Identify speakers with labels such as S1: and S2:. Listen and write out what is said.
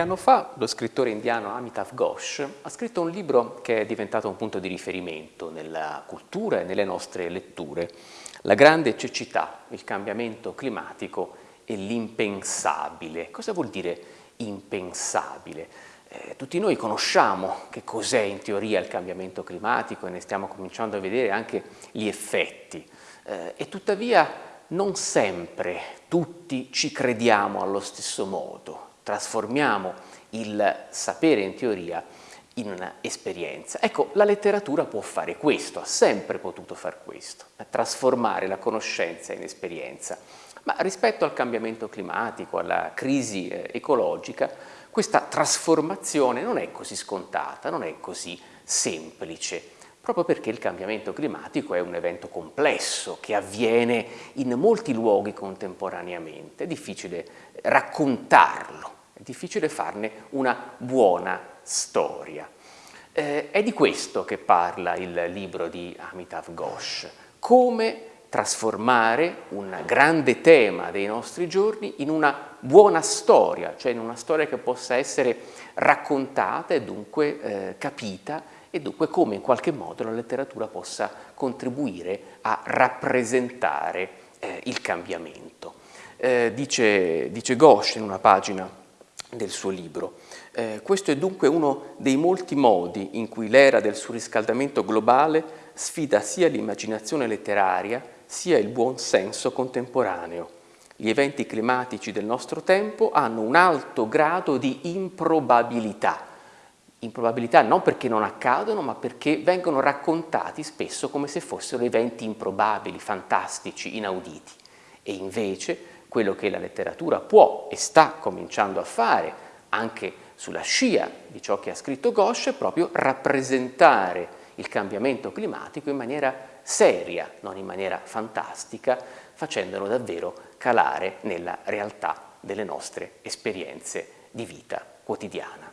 S1: anno fa lo scrittore indiano Amitav Ghosh ha scritto un libro che è diventato un punto di riferimento nella cultura e nelle nostre letture, La grande cecità, il cambiamento climatico e l'impensabile. Cosa vuol dire impensabile? Eh, tutti noi conosciamo che cos'è in teoria il cambiamento climatico e ne stiamo cominciando a vedere anche gli effetti eh, e tuttavia non sempre tutti ci crediamo allo stesso modo, trasformiamo il sapere in teoria in un'esperienza. Ecco, la letteratura può fare questo, ha sempre potuto fare questo, trasformare la conoscenza in esperienza. Ma rispetto al cambiamento climatico, alla crisi eh, ecologica, questa trasformazione non è così scontata, non è così semplice, proprio perché il cambiamento climatico è un evento complesso che avviene in molti luoghi contemporaneamente, è difficile raccontarlo, difficile farne una buona storia. Eh, è di questo che parla il libro di Amitav Ghosh, come trasformare un grande tema dei nostri giorni in una buona storia, cioè in una storia che possa essere raccontata e dunque eh, capita e dunque come in qualche modo la letteratura possa contribuire a rappresentare eh, il cambiamento. Eh, dice, dice Ghosh in una pagina del suo libro, eh, questo è dunque uno dei molti modi in cui l'era del surriscaldamento globale sfida sia l'immaginazione letteraria sia il buon senso contemporaneo. Gli eventi climatici del nostro tempo hanno un alto grado di improbabilità. Improbabilità non perché non accadono, ma perché vengono raccontati spesso come se fossero eventi improbabili, fantastici, inauditi. E invece quello che la letteratura può e sta cominciando a fare, anche sulla scia di ciò che ha scritto Ghosh, è proprio rappresentare il cambiamento climatico in maniera seria, non in maniera fantastica, facendolo davvero calare nella realtà delle nostre esperienze di vita quotidiana.